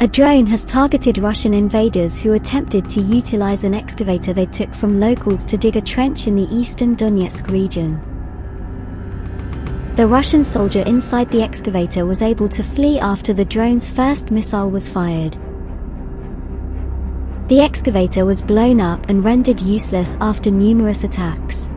A drone has targeted Russian invaders who attempted to utilize an excavator they took from locals to dig a trench in the eastern Donetsk region. The Russian soldier inside the excavator was able to flee after the drone's first missile was fired. The excavator was blown up and rendered useless after numerous attacks.